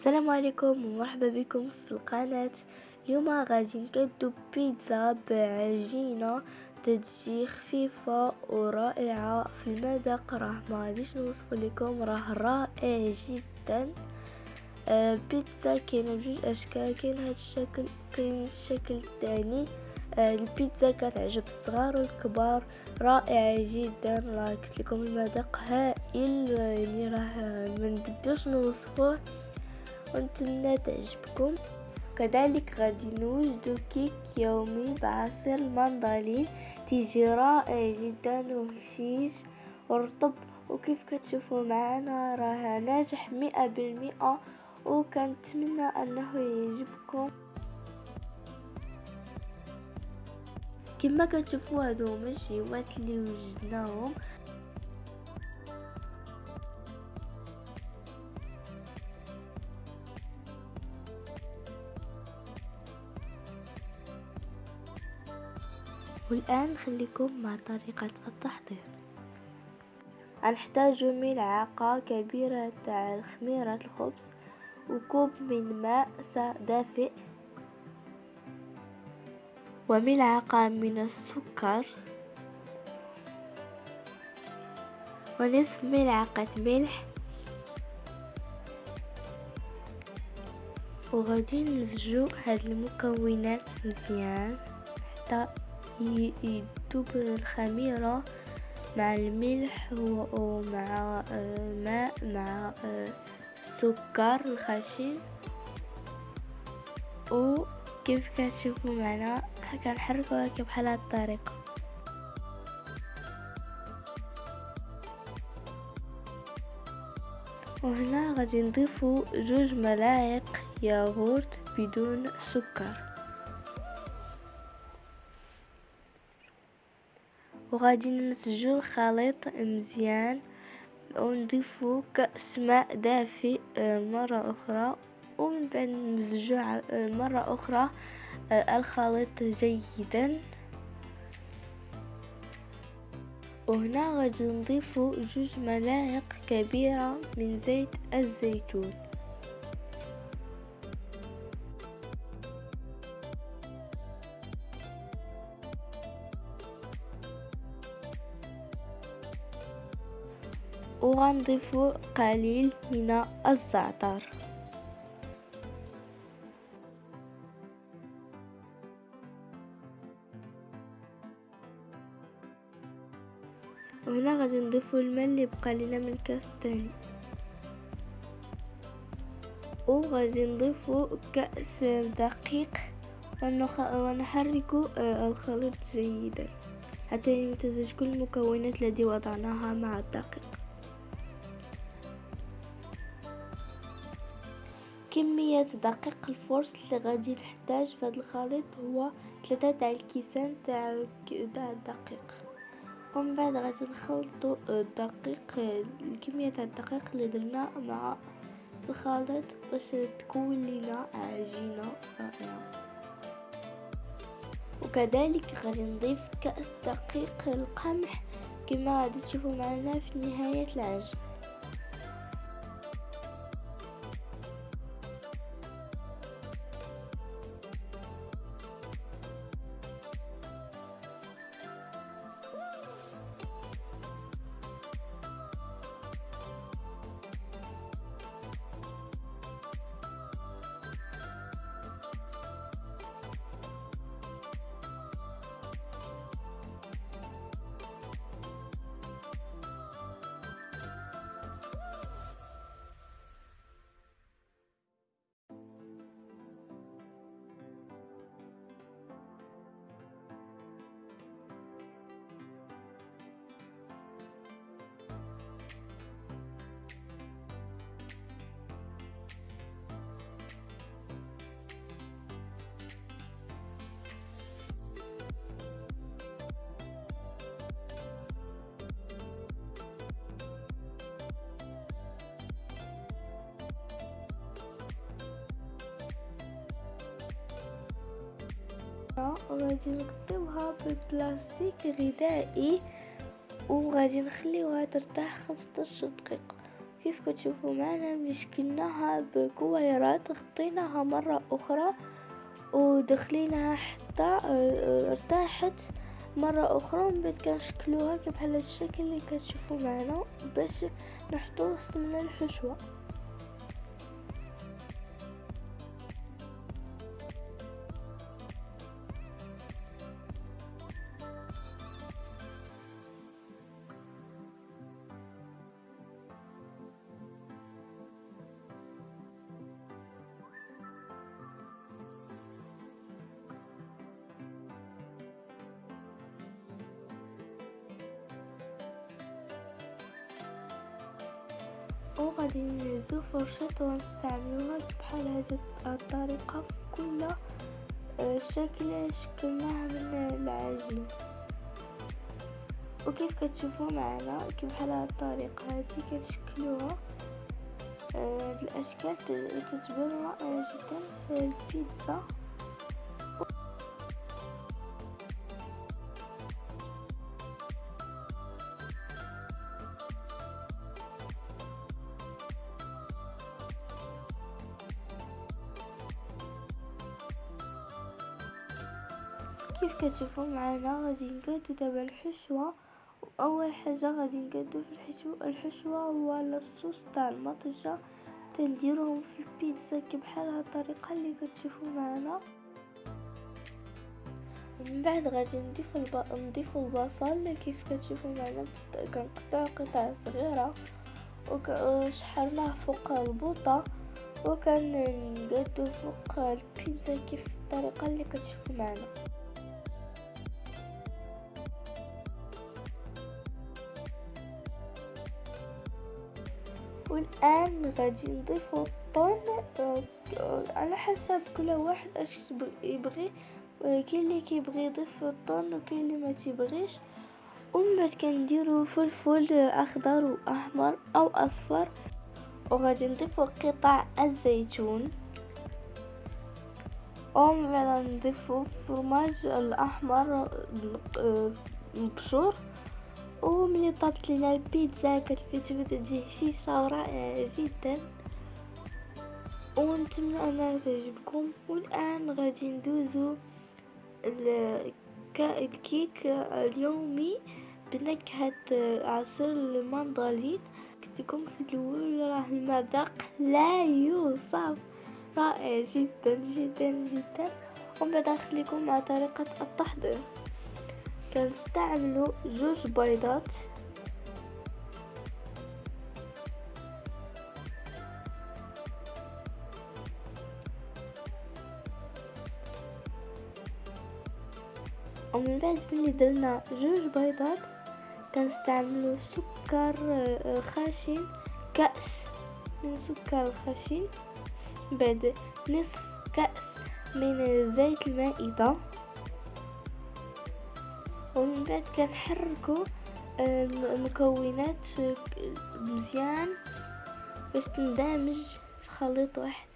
السلام عليكم ومرحبا بكم في القناة. اليوم غادي نكدو بيتزا بعجينة تجي خفيفة ورائعة في المذاق. راه ما غاديش نوصف لكم راه رائع جدا. آه بيتزا كاينة بجوج أشكال. كاين هاد الشكل كاين الشكل الثاني. آه البيتزا كتعجب الصغار والكبار. رائعة جدا. راه قلت لكم المذاق هائل يعني راه ما نقدرش نوصفوه. ونتمنى تعجبكم كذلك غادي نوجدو كيك يومي بعصير المندلين تيجي رائع جدا وهشيش ورطب. وكيف كتشوفوا معنا راه ناجح مئة بالمئة وكنتمنى أنه يعجبكم. كما كتشوفوا هادو هما الجيوات اللي وجدناهم. والآن نخليكم مع طريقة التحضير. غنحتاج ملعقة كبيرة تاع خميرة الخبز وكوب من ماء دافئ وملعقة من السكر ونصف ملعقة ملح وغادي نمزجو هاد المكونات مزيان حتى يذوب الخميرة مع الملح ومع الماء مع السكر الخشن. وكيف كتشوفوا معنا؟ كنحركو هكا بحال هاد الطريقة. وهنا غادي نضيفو جوج ملاعق ياغورت بدون سكر. وغادي نمزجو الخليط مزيان ونضيفو كأس ماء دافئ آه، مرة أخرى. ومن بعد نمزجو آه، مرة أخرى آه، الخليط جيدا. وهنا غادي نضيفو جوج ملاعق كبيرة من زيت الزيتون. وغنضيف قليل من الزعتر. وهنا غادي نضيفو الماء اللي بقى لنا من الكاس الثاني وغادي نضيفو كأس دقيق. ونحرك آه، الخليط جيدا. حتى يمتزج كل المكونات التي وضعناها مع الدقيق. كمية دقيق الفورس اللي غادي نحتاج في هذا الخليط هو ثلاثة تاع الكيسان تاع الدقيق ومن بعد غادي نخلطو الدقيق الكمية تاع الدقيق اللي درنا مع الخليط باش تكون لنا عجينة رائعة. وكذلك غادي نضيف كأس دقيق القمح كما غادي تشوفوا معنا في نهاية العجين وغادي نغطيوها ببلاستيك غذائي وغادي نخليوها ترتاح 15 دقيقة وكيف كتشوفوا معنا مشكلناها بكويرات غطيناها مرة أخرى ودخليناها حتى آه، ارتاحت مرة أخرى. ومن كنشكلوها بحال الشكل اللي كتشوفوا معنا باش نحطو وسط من الحشوة. وغادي نهزو فرشاط ونستعملوها بحال هاد الطريقة في كل آه، شكل شكلناه من العجين. وكيف كتشوفوا معنا؟ بحال هاد الطريقة هادي كنشكلوها آه، هاد الأشكال تتبان رائعة جدا في البيتزا. كيف كتشوفوا معنا غادي نقادو دابا الحشوة. واول حاجة غادي نقادو في الحشوه الحشوة هو الصوص تاع المطيشه تنديروهم في البيتزا بحال هاد الطريقة اللي كتشوفوا معنا. من بعد غادي نضيف الب... نضيف البصل كيف كتشوفوا معنا كنقطعو قطع صغيرة. وشحرناه فوق البوطة. وكنقادو فوق البيتزا كيف الطريقة اللي كتشوفوا معنا. والآن غادي نضيفو الطون على حسب كل واحد أش يبغي كاين اللي كيبغي يضيف الطون وكاين اللي ما تيبغيش. ومن بعد كنديرو فلفل أخضر وأحمر أو أصفر. وغادي نضيفو قطع الزيتون. ومن بعد نضيفو فرماج الأحمر مبشور. وملي طابت لينا البيتزا كتبدا تجي هشيشه ورائعه جدا. ونتمنى انها تعجبكم. والآن غادي ندوزو الكيك اليومي بنكهة عصير المندولين قلت لكم في الأول راه المذاق لا يوصف. رائع جدا جدا جدا. ومن بعد نخليكم مع طريقة التحضير. كنستعملو جوج بيضات. ومن بعد ملي درنا جوج بيضات كنستعملو سكر آه، خشن كأس من سكر خشن بعد نصف كأس من زيت المائدة. ومن بعد كنحركو آه، المكونات مزيان باش تندمج في خليط واحد.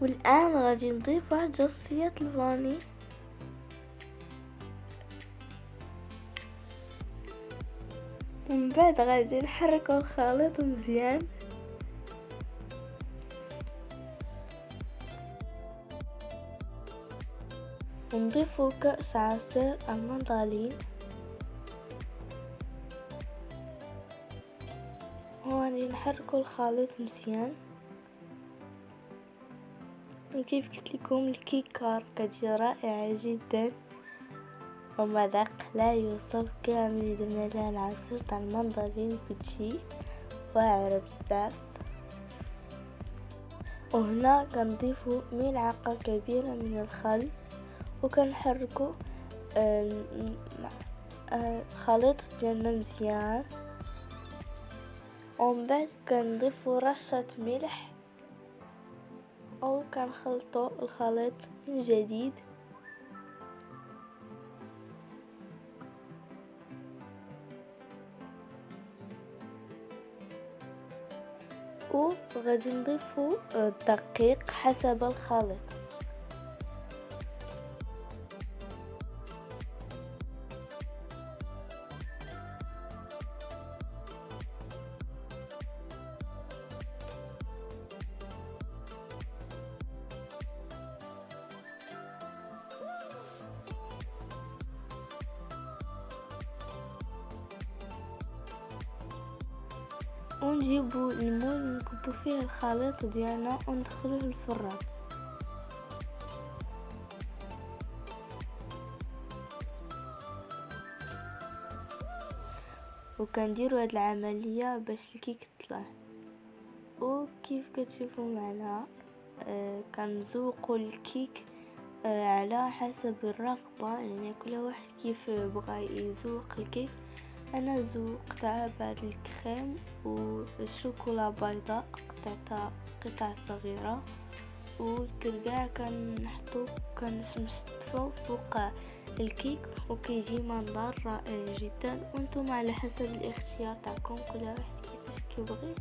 والآن غادي نضيف واحد جصية الفاني. بعد غادي نحركو الخليط مزيان. ونضيفو كأس عصير المندالين. وغادي نحركو الخليط مزيان. وكيف قلت لكم الكيكار كتجي رائعة جدا. ومذاق لا يوصف كامل درنا لها العصير تاع المندرين كتشي واعرة بزاف وهنا كنضيفو ملعقة كبيرة من الخل وكنحركو الخليط ديالنا مزيان. ومن بعد كنضيفو رشة ملح أو كنخلطو الخليط من جديد. وغادي نضيفو الدقيق حسب الخليط. ونجيبو المول نكبو فيه الخليط ديالنا وندخلوه الفران وكنديرو هاد العملية باش الكيك طلع وكيف كتشوفوا معنا آه كنزوقوا الكيك آه على حسب الرغبة. يعني كل واحد كيف بغى يذوق الكيك. أنا ذوقتها بعد الكريم والشوكولا بيضاء قطعتها قطع صغيرة. والكركاع كنحطو كنصفو فوق الكيك وكيجي منظر رائع جدا. وأنتم على حسب الاختيار تاعكم كل واحد كيفاش كيبغي.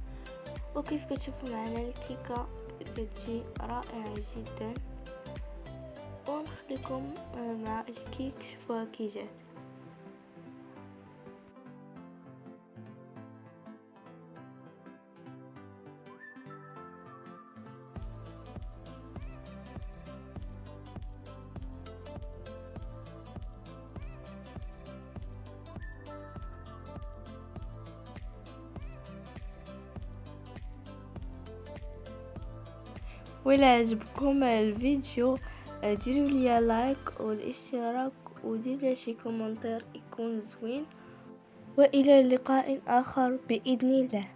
وكيف كتشوفوا معنا الكيكة كتجي رائعة جدا. ونخليكم مع الكيك شوفوها كي جات. ولا عجبكم الفيديو؟ ديروا لي like والاشتراك وديروا شي commentaire يكون زوين. وإلى لقاء اخر بإذن الله.